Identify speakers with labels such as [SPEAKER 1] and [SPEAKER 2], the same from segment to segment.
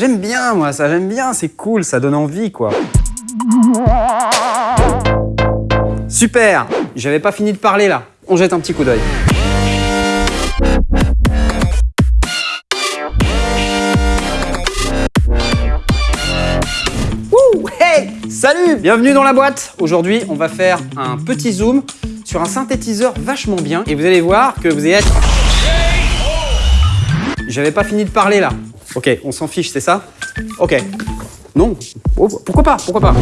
[SPEAKER 1] J'aime bien moi ça, j'aime bien, c'est cool, ça donne envie quoi. Super J'avais pas fini de parler là. On jette un petit coup d'œil. Hey Salut Bienvenue dans la boîte Aujourd'hui, on va faire un petit zoom sur un synthétiseur vachement bien et vous allez voir que vous allez être... J'avais pas fini de parler là. Ok, on s'en fiche, c'est ça Ok. Non oh, Pourquoi pas Pourquoi pas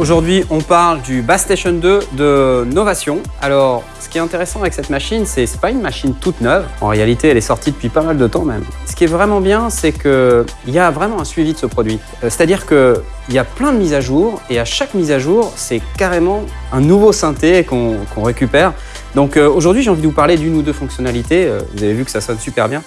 [SPEAKER 1] Aujourd'hui, on parle du Bass Station 2 de Novation. Alors, ce qui est intéressant avec cette machine, c'est n'est pas une machine toute neuve. En réalité, elle est sortie depuis pas mal de temps même. Ce qui est vraiment bien, c'est qu'il y a vraiment un suivi de ce produit. Euh, c'est-à-dire qu'il y a plein de mises à jour et à chaque mise à jour, c'est carrément un nouveau synthé qu'on récupère. Donc euh, aujourd'hui, j'ai envie de vous parler d'une ou deux fonctionnalités. Euh, vous avez vu que ça sonne super bien.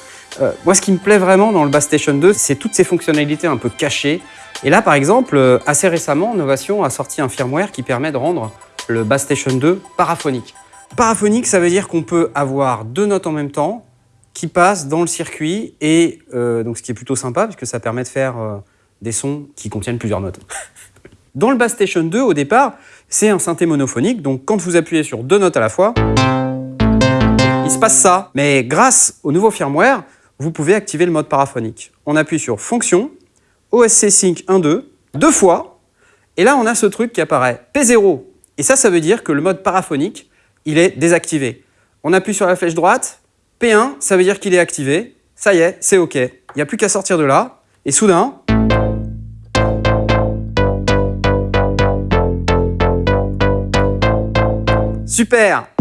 [SPEAKER 1] moi, ce qui me plaît vraiment dans le Bass Station 2, c'est toutes ces fonctionnalités un peu cachées et là, par exemple, euh, assez récemment, Novation a sorti un firmware qui permet de rendre le Bass Station 2 paraphonique. Paraphonique, ça veut dire qu'on peut avoir deux notes en même temps qui passent dans le circuit, et euh, ce qui est plutôt sympa, puisque ça permet de faire euh, des sons qui contiennent plusieurs notes. dans le Bass Station 2, au départ, c'est un synthé monophonique, donc quand vous appuyez sur deux notes à la fois, il se passe ça. Mais grâce au nouveau firmware, vous pouvez activer le mode paraphonique. On appuie sur Fonction, OSC Sync 1.2 deux fois, et là on a ce truc qui apparaît P0. Et ça, ça veut dire que le mode paraphonique, il est désactivé. On appuie sur la flèche droite, P1, ça veut dire qu'il est activé. Ça y est, c'est OK. Il n'y a plus qu'à sortir de là, et soudain... Super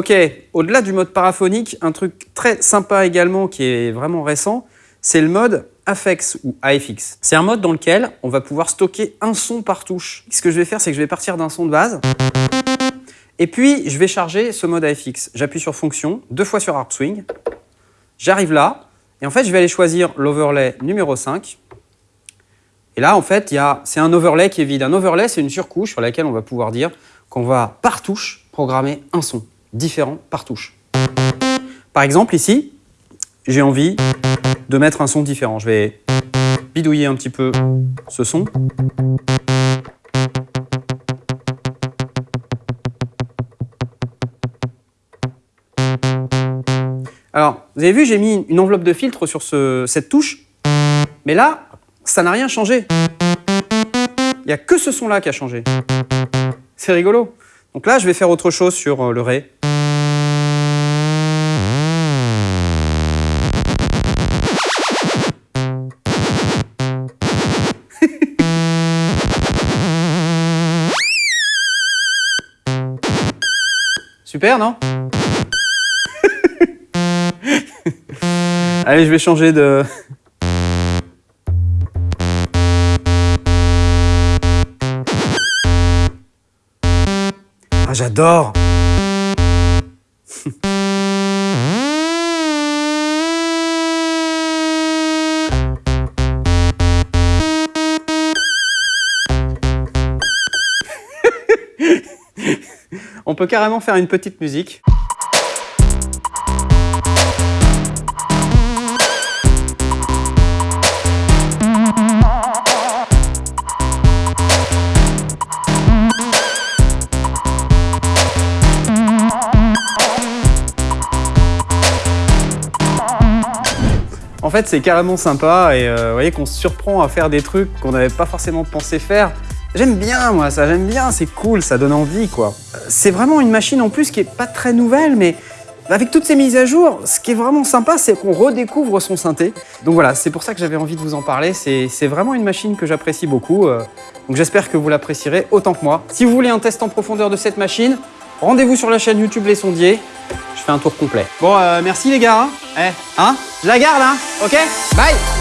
[SPEAKER 1] Ok, au-delà du mode paraphonique, un truc très sympa également qui est vraiment récent, c'est le mode AFX ou AFX. C'est un mode dans lequel on va pouvoir stocker un son par touche. Ce que je vais faire, c'est que je vais partir d'un son de base, et puis je vais charger ce mode AFX. J'appuie sur fonction, deux fois sur Harp Swing, j'arrive là, et en fait je vais aller choisir l'overlay numéro 5, et là en fait c'est un overlay qui est vide. Un overlay c'est une surcouche sur laquelle on va pouvoir dire qu'on va par touche programmer un son différents par touche. Par exemple, ici, j'ai envie de mettre un son différent. Je vais bidouiller un petit peu ce son. Alors, vous avez vu, j'ai mis une enveloppe de filtre sur cette touche, mais là, ça n'a rien changé. Il n'y a que ce son-là qui a changé. C'est rigolo. Donc là, je vais faire autre chose sur euh, le Ré. Super, non Allez, je vais changer de... Ah, j'adore On peut carrément faire une petite musique. En fait, c'est carrément sympa et euh, vous voyez qu'on se surprend à faire des trucs qu'on n'avait pas forcément pensé faire. J'aime bien moi ça, j'aime bien, c'est cool, ça donne envie quoi. C'est vraiment une machine en plus qui est pas très nouvelle mais avec toutes ces mises à jour, ce qui est vraiment sympa, c'est qu'on redécouvre son synthé. Donc voilà, c'est pour ça que j'avais envie de vous en parler. C'est vraiment une machine que j'apprécie beaucoup. euh, Donc j'espère que vous l'apprécierez autant que moi. Si vous voulez un test en profondeur de cette machine, rendez-vous sur la chaîne YouTube Les Sondiers. Je fais un tour complet. Bon, euh, merci les gars. hein. Eh, hein Je la garde, hein Ok Bye